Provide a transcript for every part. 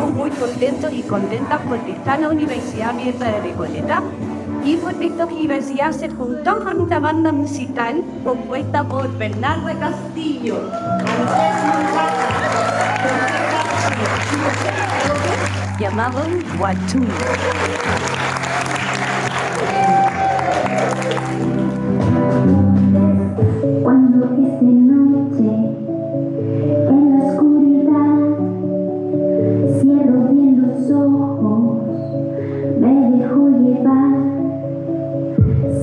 contentos y contentas porque está la Universidad Abierta de Recoleta y porque esta universidad se juntó con una banda musical compuesta por Bernardo Castillo, llamado Guachú.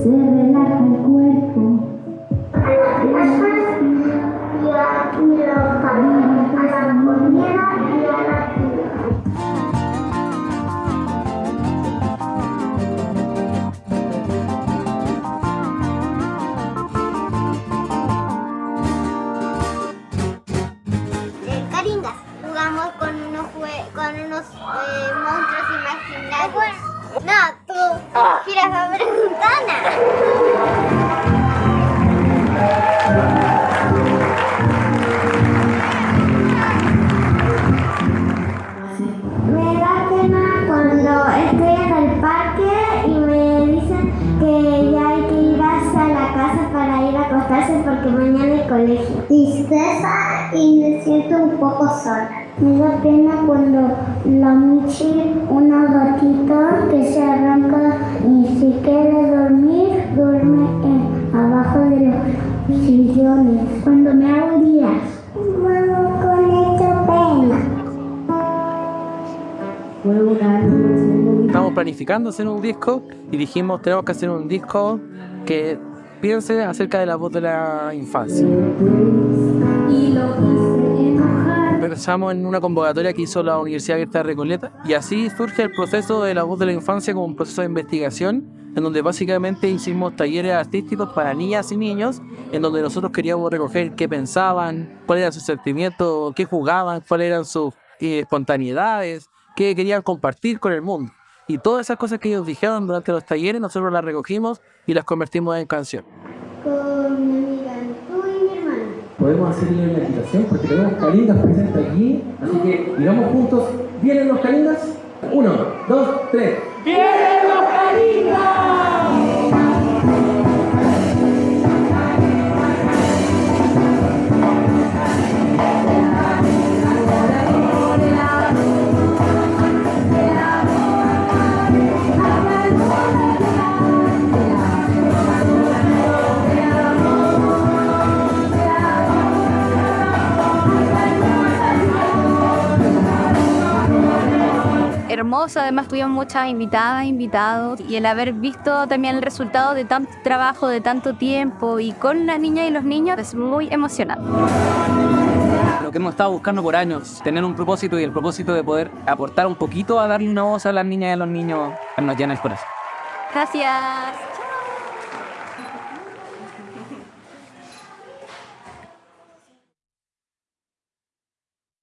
Se relaja el cuerpo. El Caringas. Jugamos con unos, con unos eh, monstruos imaginarios. No, tú. Giras a ventana. Me da pena cuando estoy en el parque y me dicen que ya hay que ir hasta la casa para ir a acostarse porque mañana hay colegio. Tristeza y me siento un poco sola. Me da pena cuando la Michi, una gatita que se sillones. Cuando me hago días. Mamá, con esto pena. Estamos planificando hacer un disco y dijimos tenemos que hacer un disco que piense acerca de la voz de la infancia. Y lo hice enojar. Pensamos en una convocatoria que hizo la Universidad Abierta de Recoleta y así surge el proceso de la voz de la infancia como un proceso de investigación en donde básicamente hicimos talleres artísticos para niñas y niños en donde nosotros queríamos recoger qué pensaban, cuáles eran sus sentimientos, qué jugaban, cuáles eran sus eh, espontaneidades, qué querían compartir con el mundo. Y todas esas cosas que ellos dijeron durante los talleres nosotros las recogimos y las convertimos en canción. Podemos hacerle una invitación porque tenemos calindas presentes aquí. Así que digamos juntos, ¿vienen los calindas? Uno, dos, tres. Hermoso, además tuvimos muchas invitadas, invitados y el haber visto también el resultado de tanto trabajo, de tanto tiempo y con las niñas y los niños es muy emocionante. Lo que hemos estado buscando por años, tener un propósito y el propósito de poder aportar un poquito a darle una voz a las niñas y a los niños, nos llena el corazón. Gracias.